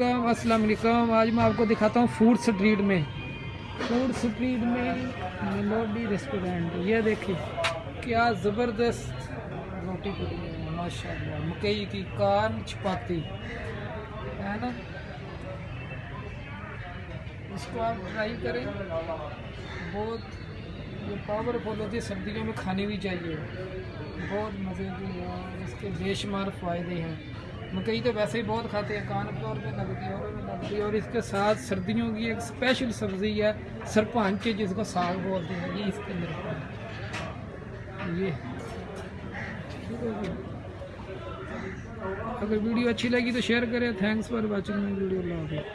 علیکم، السلام علیکم۔ آج میں آپ کو دکھاتا ہوں فوڈ سٹریٹ میں۔ فوڈ سٹریٹ میں میلوڈی ریسٹورینٹ یہ دیکھیں کیا زبردست روٹی پڑی ہے ماشاء اللہ مکئی کی کان چپاتی ہے نا؟ اس کو آپ ٹرائی کریں۔ بہت یہ پاورفل ہوتی ہے جی، سردیوں میں کھانی بھی چاہیے۔ بہت مزے کی اور اس کے بے شمار فائدے ہیں۔ مکئی تو ویسے ہی بہت کھاتے ہیں کان طور پہ لگتی ہے اور لگتی اور اس کے ساتھ سردیوں کی ایک اسپیشل سبزی ہے سرپنچ جس کو ساگ بولتے ہیں، یہ اس کے اندر یہ اگر ویڈیو اچھی لگی تو شیئر کریں۔ تھینکس فار واچنگ ویڈیو اللہ حافظ۔